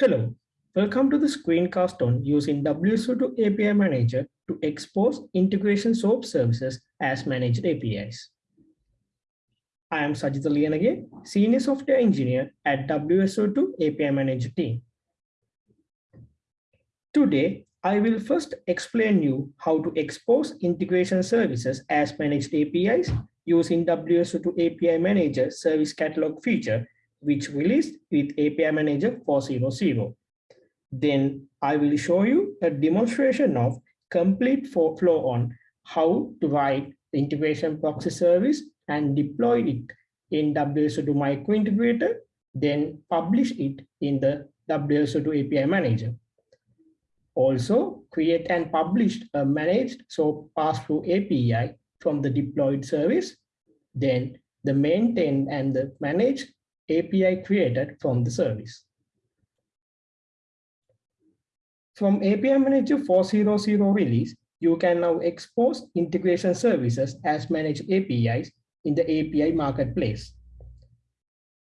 Hello, welcome to the screencast on using WSO2 API Manager to expose integration SOAP services as managed APIs. I am Sajith Liyanage, Senior Software Engineer at WSO2 API Manager team. Today, I will first explain you how to expose integration services as managed APIs using WSO2 API Manager Service Catalog feature which released with API Manager 4.0.0. Then I will show you a demonstration of complete flow on how to write the integration proxy service and deploy it in WSO2 Micro Integrator, then publish it in the WSO2 API Manager. Also, create and publish a managed SOAP pass-through API from the deployed service, then the maintained and the managed API created from the service. From API Manager 4.0.0 release, you can now expose integration services as managed APIs in the API marketplace.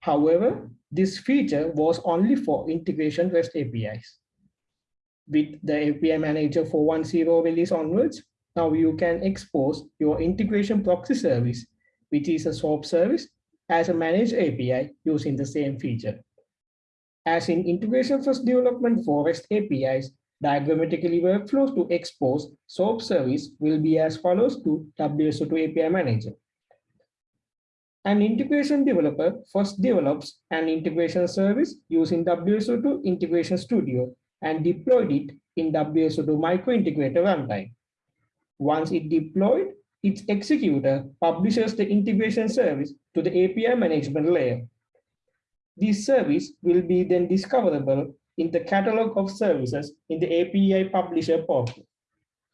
However, this feature was only for integration REST APIs. With the API Manager 4.1.0 release onwards, now you can expose your integration proxy service, which is a SOAP service as a managed API using the same feature. As in integration first development for REST APIs, diagrammatically workflows to expose SOAP service will be as follows to WSO2 API Manager. An integration developer first develops an integration service using WSO2 Integration Studio and deployed it in WSO2 Micro Integrator runtime. Once it deployed, its executor publishes the integration service to the API management layer. This service will be then discoverable in the catalog of services in the API publisher portal.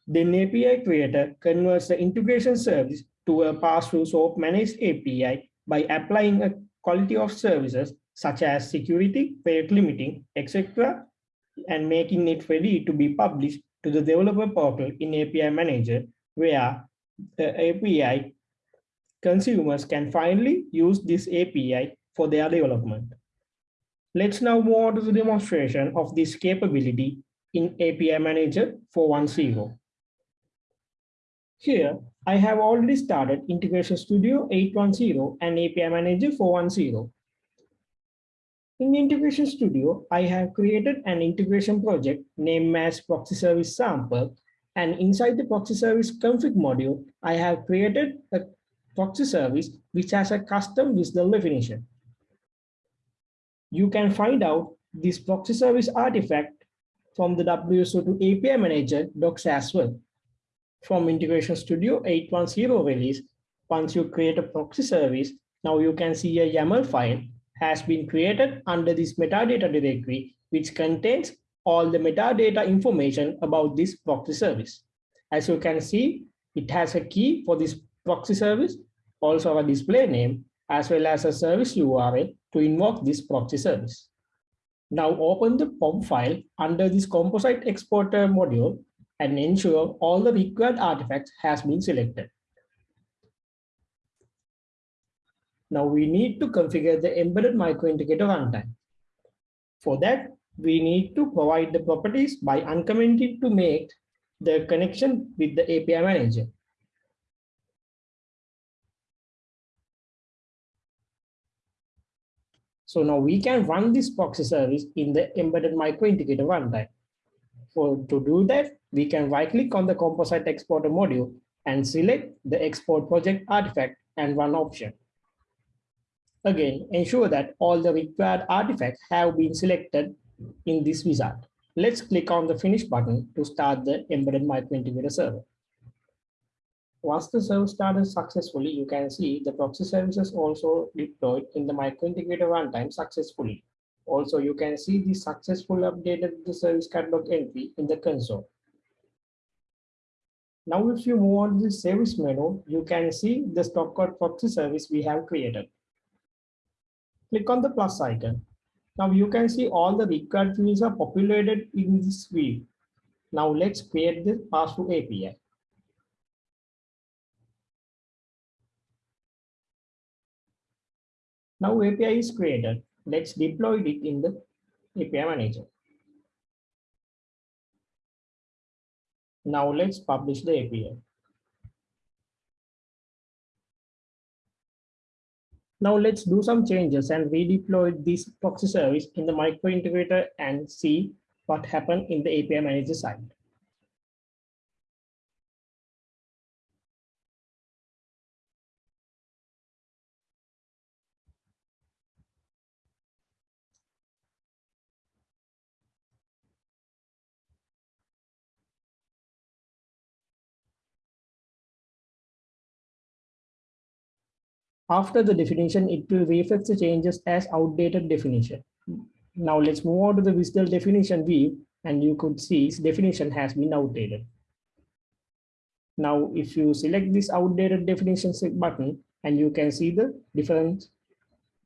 Then API creator converts the integration service to a pass-through SOAP managed API by applying a quality of services such as security, rate limiting, etc., and making it ready to be published to the developer portal in API Manager, where the API consumers can finally use this API for their development. Let's now move on to the demonstration of this capability in API Manager 4.1.0. Here, I have already started Integration Studio 810 and API Manager 4.1.0. In Integration Studio, I have created an integration project named as Proxy Service Sample and inside the proxy service config module, I have created a proxy service which has a custom WSDL definition. You can find out this proxy service artifact from the WSO2 API Manager docs as well. From Integration Studio 8.1.0 release, once you create a proxy service, now you can see a YAML file has been created under this metadata directory, which contains all the metadata information about this proxy service. As you can see, it has a key for this proxy service, also a display name, as well as a service URL to invoke this proxy service. Now open the POM file under this composite exporter module and ensure all the required artifacts has been selected. Now we need to configure the embedded microintegrator runtime. For that, we need to provide the properties by uncommenting to make the connection with the API manager. So now we can run this proxy service in the embedded micro integrator runtime. For to do that, we can right click on the composite exporter module and select the export project artifact and run option. Again, ensure that all the required artifacts have been selected in this wizard. Let's click on the finish button to start the embedded micro integrator server. Once the server started successfully, you can see the proxy services also deployed in the micro integrator runtime successfully. Also, you can see the successful updated the service catalog entry in the console. Now, if you move on to the service menu, you can see the StockQuote proxy service we have created. Click on the plus icon now you can see all the required fields are populated in this view. Now let's create the pass-through API. Now API is created. Let's deploy it in the API Manager. Now let's publish the API. Now let's do some changes and redeploy this proxy service in the micro integrator and see what happened in the API manager side. After the definition, it will reflect the changes as outdated definition. Now let's move on to the visual definition view and you could see its definition has been outdated. Now, if you select this outdated definition button and you can see the difference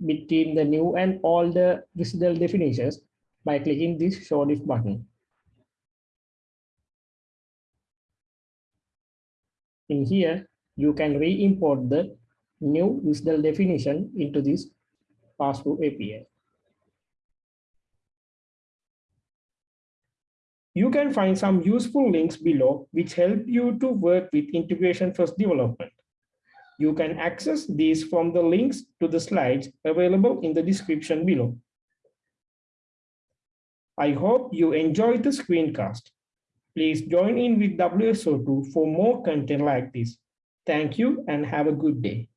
between the new and all the WSDL definitions by clicking this show diff button. In here, you can re-import the new WSDL definition into this pass-through API. You can find some useful links below which help you to work with integration first development. You can access these from the links to the slides available in the description below. I hope you enjoyed the screencast. Please join in with WSO2 for more content like this. Thank you and have a good day.